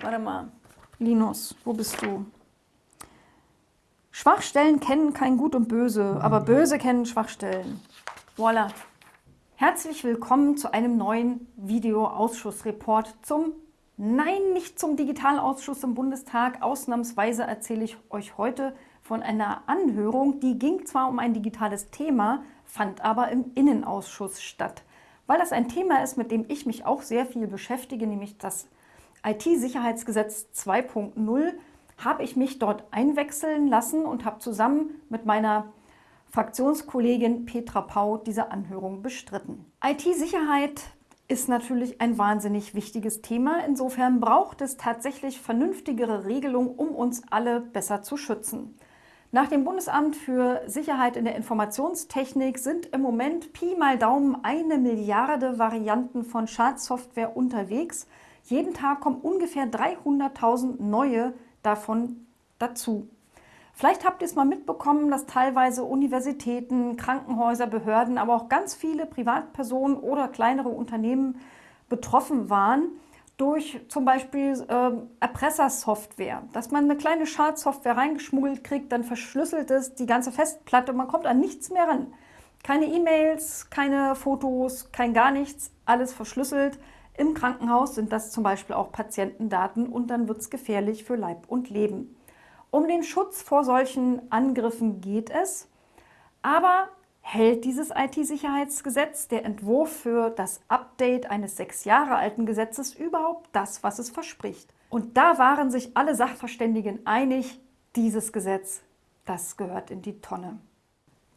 Warte mal. Linus, wo bist du? Schwachstellen kennen kein Gut und Böse, aber Böse kennen Schwachstellen. Voila. Herzlich willkommen zu einem neuen Videoausschussreport zum Nein, nicht zum Digitalausschuss im Bundestag. Ausnahmsweise erzähle ich euch heute von einer Anhörung, die ging zwar um ein digitales Thema, fand aber im Innenausschuss statt. Weil das ein Thema ist, mit dem ich mich auch sehr viel beschäftige, nämlich das IT-Sicherheitsgesetz 2.0, habe ich mich dort einwechseln lassen und habe zusammen mit meiner Fraktionskollegin Petra Pau diese Anhörung bestritten. IT-Sicherheit ist natürlich ein wahnsinnig wichtiges Thema. Insofern braucht es tatsächlich vernünftigere Regelungen, um uns alle besser zu schützen. Nach dem Bundesamt für Sicherheit in der Informationstechnik sind im Moment Pi mal Daumen eine Milliarde Varianten von Schadsoftware unterwegs. Jeden Tag kommen ungefähr 300.000 neue davon dazu. Vielleicht habt ihr es mal mitbekommen, dass teilweise Universitäten, Krankenhäuser, Behörden, aber auch ganz viele Privatpersonen oder kleinere Unternehmen betroffen waren durch zum Beispiel äh, Erpressersoftware, dass man eine kleine Schadsoftware reingeschmuggelt kriegt, dann verschlüsselt es die ganze Festplatte und man kommt an nichts mehr ran. Keine E-Mails, keine Fotos, kein gar nichts, alles verschlüsselt. Im Krankenhaus sind das zum Beispiel auch Patientendaten und dann wird es gefährlich für Leib und Leben. Um den Schutz vor solchen Angriffen geht es, aber hält dieses IT-Sicherheitsgesetz, der Entwurf für das Update eines sechs Jahre alten Gesetzes, überhaupt das, was es verspricht? Und da waren sich alle Sachverständigen einig, dieses Gesetz, das gehört in die Tonne.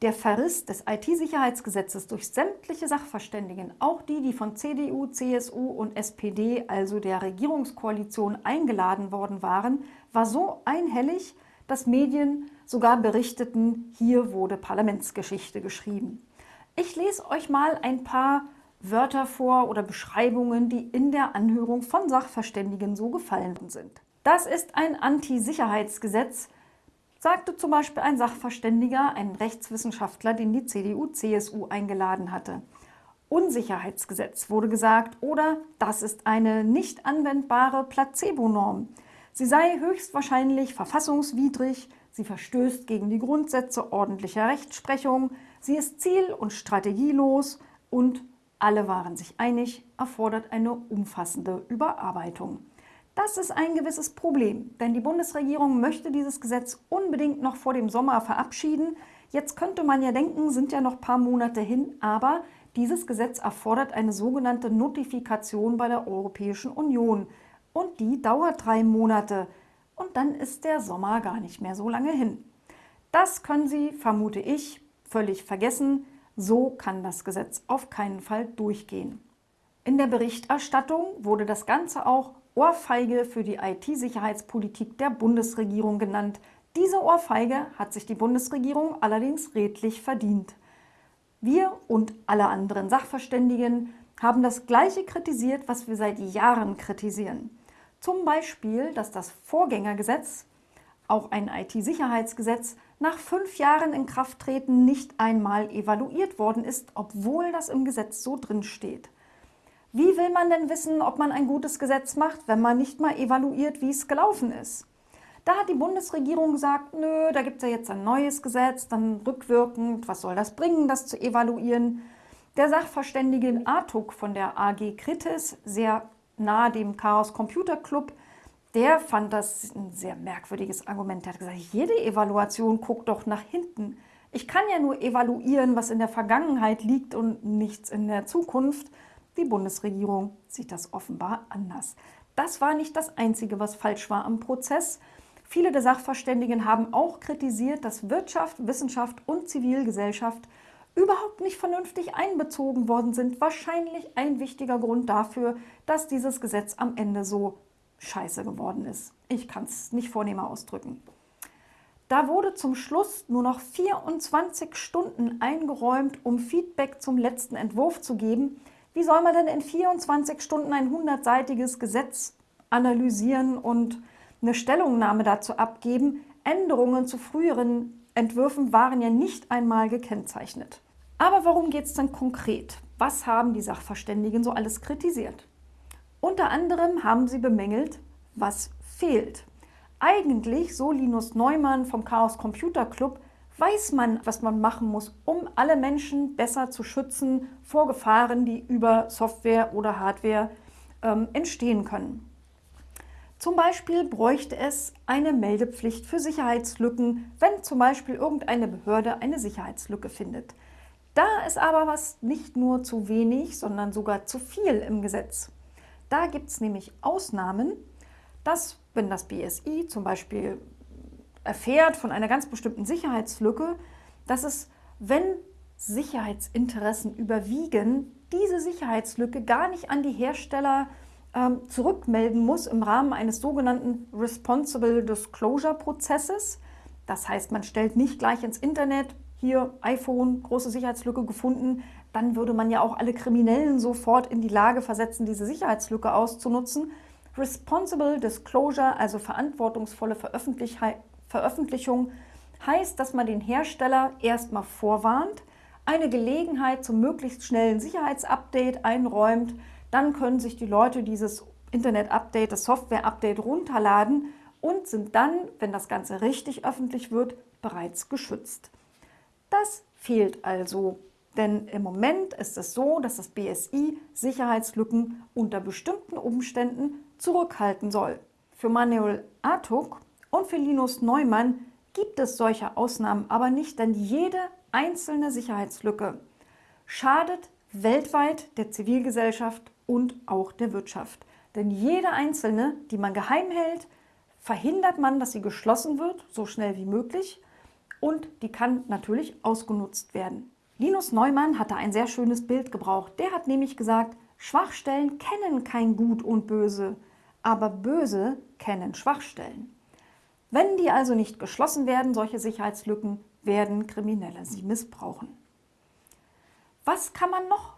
Der Verriss des IT-Sicherheitsgesetzes durch sämtliche Sachverständigen, auch die, die von CDU, CSU und SPD, also der Regierungskoalition, eingeladen worden waren, war so einhellig, dass Medien sogar berichteten, hier wurde Parlamentsgeschichte geschrieben. Ich lese euch mal ein paar Wörter vor oder Beschreibungen, die in der Anhörung von Sachverständigen so gefallen sind. Das ist ein Anti-Sicherheitsgesetz, sagte zum Beispiel ein Sachverständiger, ein Rechtswissenschaftler, den die CDU-CSU eingeladen hatte. Unsicherheitsgesetz wurde gesagt oder das ist eine nicht anwendbare Placebo-Norm. Sie sei höchstwahrscheinlich verfassungswidrig, sie verstößt gegen die Grundsätze ordentlicher Rechtsprechung, sie ist ziel- und strategielos und alle waren sich einig, erfordert eine umfassende Überarbeitung. Das ist ein gewisses Problem, denn die Bundesregierung möchte dieses Gesetz unbedingt noch vor dem Sommer verabschieden. Jetzt könnte man ja denken, sind ja noch ein paar Monate hin, aber dieses Gesetz erfordert eine sogenannte Notifikation bei der Europäischen Union. Und die dauert drei Monate. Und dann ist der Sommer gar nicht mehr so lange hin. Das können Sie, vermute ich, völlig vergessen. So kann das Gesetz auf keinen Fall durchgehen. In der Berichterstattung wurde das Ganze auch Ohrfeige für die IT-Sicherheitspolitik der Bundesregierung genannt. Diese Ohrfeige hat sich die Bundesregierung allerdings redlich verdient. Wir und alle anderen Sachverständigen haben das Gleiche kritisiert, was wir seit Jahren kritisieren. Zum Beispiel, dass das Vorgängergesetz, auch ein IT-Sicherheitsgesetz, nach fünf Jahren in Krafttreten nicht einmal evaluiert worden ist, obwohl das im Gesetz so drin steht. Wie will man denn wissen, ob man ein gutes Gesetz macht, wenn man nicht mal evaluiert, wie es gelaufen ist? Da hat die Bundesregierung gesagt, nö, da gibt es ja jetzt ein neues Gesetz, dann rückwirkend, was soll das bringen, das zu evaluieren? Der Sachverständige Artuk von der AG Kritis, sehr nahe dem Chaos Computer Club, der fand das ein sehr merkwürdiges Argument. Er hat gesagt, jede Evaluation guckt doch nach hinten. Ich kann ja nur evaluieren, was in der Vergangenheit liegt und nichts in der Zukunft. Die Bundesregierung sieht das offenbar anders. Das war nicht das Einzige, was falsch war am Prozess. Viele der Sachverständigen haben auch kritisiert, dass Wirtschaft, Wissenschaft und Zivilgesellschaft überhaupt nicht vernünftig einbezogen worden sind. Wahrscheinlich ein wichtiger Grund dafür, dass dieses Gesetz am Ende so scheiße geworden ist. Ich kann es nicht vornehmer ausdrücken. Da wurde zum Schluss nur noch 24 Stunden eingeräumt, um Feedback zum letzten Entwurf zu geben. Wie soll man denn in 24 Stunden ein 100-seitiges Gesetz analysieren und eine Stellungnahme dazu abgeben? Änderungen zu früheren Entwürfen waren ja nicht einmal gekennzeichnet. Aber worum geht es denn konkret? Was haben die Sachverständigen so alles kritisiert? Unter anderem haben sie bemängelt, was fehlt. Eigentlich, so Linus Neumann vom Chaos Computer Club, weiß man, was man machen muss, um alle Menschen besser zu schützen vor Gefahren, die über Software oder Hardware ähm, entstehen können. Zum Beispiel bräuchte es eine Meldepflicht für Sicherheitslücken, wenn zum Beispiel irgendeine Behörde eine Sicherheitslücke findet. Da ist aber was nicht nur zu wenig, sondern sogar zu viel im Gesetz. Da gibt es nämlich Ausnahmen, dass wenn das BSI zum Beispiel erfährt von einer ganz bestimmten Sicherheitslücke, dass es, wenn Sicherheitsinteressen überwiegen, diese Sicherheitslücke gar nicht an die Hersteller ähm, zurückmelden muss im Rahmen eines sogenannten Responsible Disclosure Prozesses. Das heißt, man stellt nicht gleich ins Internet, hier iPhone, große Sicherheitslücke gefunden, dann würde man ja auch alle Kriminellen sofort in die Lage versetzen, diese Sicherheitslücke auszunutzen. Responsible Disclosure, also verantwortungsvolle Veröffentlichung, heißt, dass man den Hersteller erstmal vorwarnt, eine Gelegenheit zum möglichst schnellen Sicherheitsupdate einräumt, dann können sich die Leute dieses Internet-Update, das Software-Update runterladen und sind dann, wenn das Ganze richtig öffentlich wird, bereits geschützt. Das fehlt also, denn im Moment ist es so, dass das BSI Sicherheitslücken unter bestimmten Umständen zurückhalten soll. Für Manuel Artuk und für Linus Neumann gibt es solche Ausnahmen aber nicht, denn jede einzelne Sicherheitslücke schadet weltweit der Zivilgesellschaft und auch der Wirtschaft. Denn jede einzelne, die man geheim hält, verhindert man, dass sie geschlossen wird, so schnell wie möglich, und die kann natürlich ausgenutzt werden. Linus Neumann hatte ein sehr schönes Bild gebraucht. Der hat nämlich gesagt, Schwachstellen kennen kein Gut und Böse, aber Böse kennen Schwachstellen. Wenn die also nicht geschlossen werden, solche Sicherheitslücken, werden Kriminelle sie missbrauchen. Was kann man noch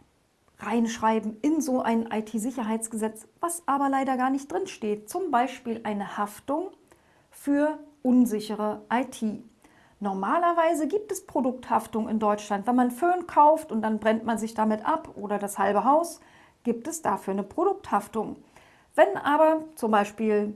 reinschreiben in so ein IT-Sicherheitsgesetz, was aber leider gar nicht drin steht? Zum Beispiel eine Haftung für unsichere IT. Normalerweise gibt es Produkthaftung in Deutschland. Wenn man Föhn kauft und dann brennt man sich damit ab oder das halbe Haus, gibt es dafür eine Produkthaftung. Wenn aber zum Beispiel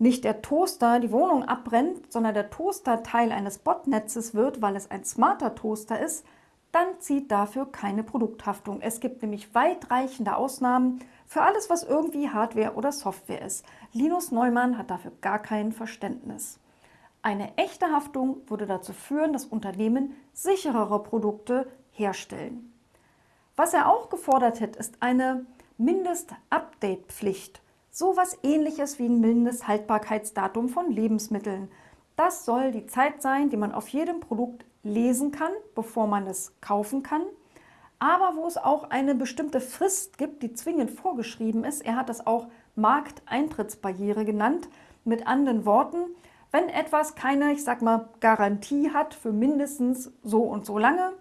nicht der Toaster die Wohnung abbrennt, sondern der Toaster Teil eines Botnetzes wird, weil es ein smarter Toaster ist, dann zieht dafür keine Produkthaftung. Es gibt nämlich weitreichende Ausnahmen für alles, was irgendwie Hardware oder Software ist. Linus Neumann hat dafür gar kein Verständnis. Eine echte Haftung würde dazu führen, dass Unternehmen sicherere Produkte herstellen. Was er auch gefordert hat, ist eine Mindest-Update-Pflicht. So etwas ähnliches wie ein Mindesthaltbarkeitsdatum von Lebensmitteln. Das soll die Zeit sein, die man auf jedem Produkt lesen kann, bevor man es kaufen kann, aber wo es auch eine bestimmte Frist gibt, die zwingend vorgeschrieben ist. Er hat das auch Markteintrittsbarriere genannt. Mit anderen Worten, wenn etwas keine, ich sag mal, Garantie hat für mindestens so und so lange,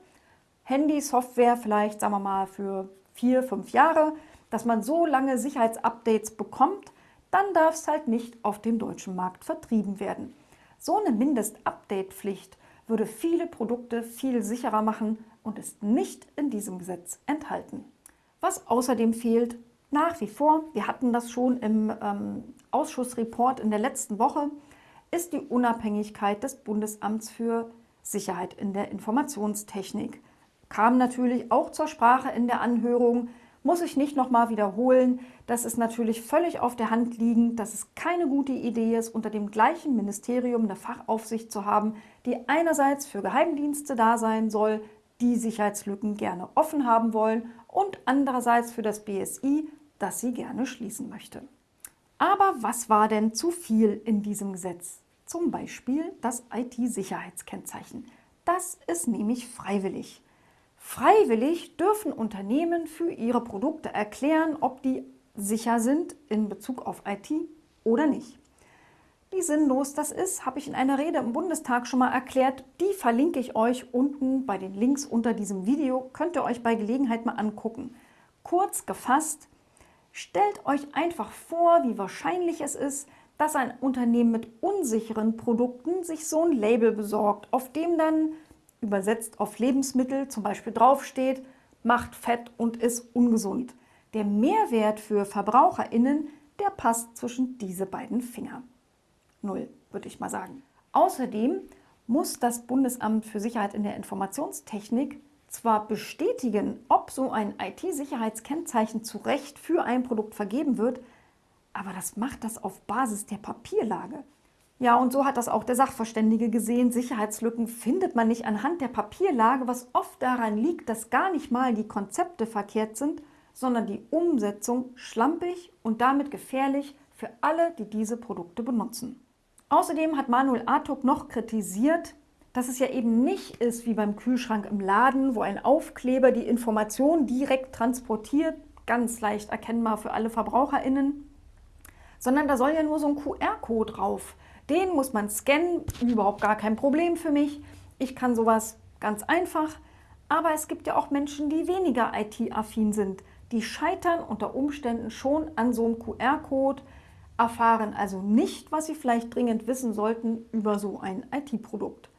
Handy, Software vielleicht, sagen wir mal, für vier, fünf Jahre, dass man so lange Sicherheitsupdates bekommt, dann darf es halt nicht auf dem deutschen Markt vertrieben werden. So eine Mindest-Update-Pflicht würde viele Produkte viel sicherer machen und ist nicht in diesem Gesetz enthalten. Was außerdem fehlt, nach wie vor, wir hatten das schon im ähm, Ausschussreport in der letzten Woche, ist die Unabhängigkeit des Bundesamts für Sicherheit in der Informationstechnik. Kam natürlich auch zur Sprache in der Anhörung, muss ich nicht nochmal wiederholen. Das ist natürlich völlig auf der Hand liegend, dass es keine gute Idee ist, unter dem gleichen Ministerium eine Fachaufsicht zu haben, die einerseits für Geheimdienste da sein soll, die Sicherheitslücken gerne offen haben wollen und andererseits für das BSI, das sie gerne schließen möchte. Aber was war denn zu viel in diesem Gesetz? Zum Beispiel das IT-Sicherheitskennzeichen. Das ist nämlich freiwillig. Freiwillig dürfen Unternehmen für ihre Produkte erklären, ob die sicher sind in Bezug auf IT oder nicht. Wie sinnlos das ist, habe ich in einer Rede im Bundestag schon mal erklärt. Die verlinke ich euch unten bei den Links unter diesem Video. Könnt ihr euch bei Gelegenheit mal angucken. Kurz gefasst, Stellt euch einfach vor, wie wahrscheinlich es ist, dass ein Unternehmen mit unsicheren Produkten sich so ein Label besorgt, auf dem dann übersetzt auf Lebensmittel zum Beispiel draufsteht, macht fett und ist ungesund. Der Mehrwert für VerbraucherInnen, der passt zwischen diese beiden Finger. Null, würde ich mal sagen. Außerdem muss das Bundesamt für Sicherheit in der Informationstechnik zwar bestätigen, ob so ein IT-Sicherheitskennzeichen zu Recht für ein Produkt vergeben wird, aber das macht das auf Basis der Papierlage. Ja, und so hat das auch der Sachverständige gesehen. Sicherheitslücken findet man nicht anhand der Papierlage, was oft daran liegt, dass gar nicht mal die Konzepte verkehrt sind, sondern die Umsetzung schlampig und damit gefährlich für alle, die diese Produkte benutzen. Außerdem hat Manuel Artuk noch kritisiert, dass es ja eben nicht ist wie beim Kühlschrank im Laden, wo ein Aufkleber die Information direkt transportiert, ganz leicht erkennbar für alle VerbraucherInnen, sondern da soll ja nur so ein QR-Code drauf. Den muss man scannen, überhaupt gar kein Problem für mich. Ich kann sowas ganz einfach. Aber es gibt ja auch Menschen, die weniger IT-affin sind. Die scheitern unter Umständen schon an so einem QR-Code, erfahren also nicht, was sie vielleicht dringend wissen sollten über so ein IT-Produkt.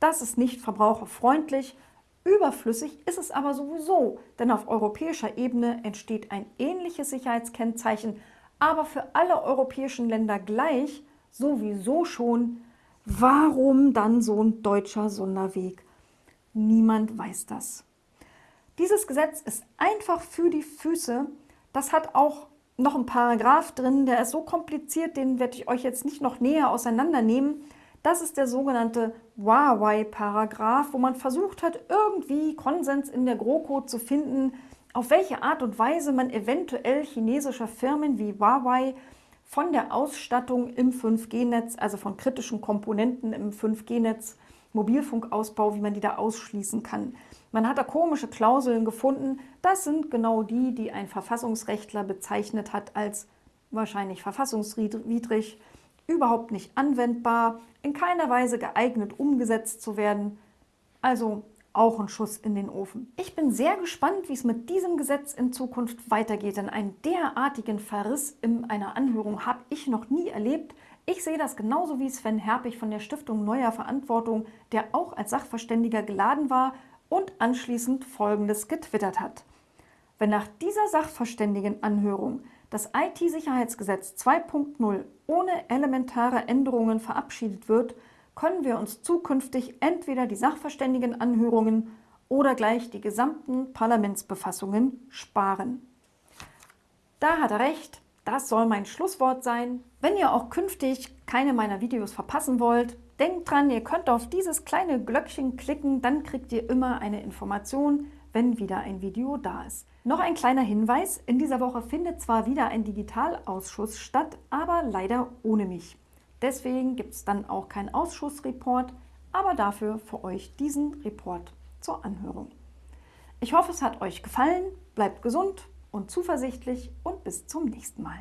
Das ist nicht verbraucherfreundlich, überflüssig ist es aber sowieso, denn auf europäischer Ebene entsteht ein ähnliches Sicherheitskennzeichen, aber für alle europäischen Länder gleich, sowieso schon. Warum dann so ein deutscher Sonderweg? Niemand weiß das. Dieses Gesetz ist einfach für die Füße. Das hat auch noch ein Paragraph drin, der ist so kompliziert, den werde ich euch jetzt nicht noch näher auseinandernehmen. Das ist der sogenannte Huawei-Paragraph, wo man versucht hat, irgendwie Konsens in der GroKo zu finden, auf welche Art und Weise man eventuell chinesischer Firmen wie Huawei von der Ausstattung im 5G-Netz, also von kritischen Komponenten im 5G-Netz, Mobilfunkausbau, wie man die da ausschließen kann. Man hat da komische Klauseln gefunden. Das sind genau die, die ein Verfassungsrechtler bezeichnet hat als wahrscheinlich verfassungswidrig, überhaupt nicht anwendbar, in keiner Weise geeignet umgesetzt zu werden. Also auch ein Schuss in den Ofen. Ich bin sehr gespannt, wie es mit diesem Gesetz in Zukunft weitergeht, denn einen derartigen Verriss in einer Anhörung habe ich noch nie erlebt. Ich sehe das genauso wie Sven Herpich von der Stiftung Neuer Verantwortung, der auch als Sachverständiger geladen war und anschließend Folgendes getwittert hat. Wenn nach dieser Sachverständigenanhörung das IT-Sicherheitsgesetz 2.0 ohne elementare Änderungen verabschiedet wird, können wir uns zukünftig entweder die Sachverständigenanhörungen oder gleich die gesamten Parlamentsbefassungen sparen. Da hat er recht, das soll mein Schlusswort sein. Wenn ihr auch künftig keine meiner Videos verpassen wollt, denkt dran, ihr könnt auf dieses kleine Glöckchen klicken, dann kriegt ihr immer eine Information, wenn wieder ein Video da ist. Noch ein kleiner Hinweis, in dieser Woche findet zwar wieder ein Digitalausschuss statt, aber leider ohne mich. Deswegen gibt es dann auch keinen Ausschussreport, aber dafür für euch diesen Report zur Anhörung. Ich hoffe, es hat euch gefallen, bleibt gesund und zuversichtlich und bis zum nächsten Mal.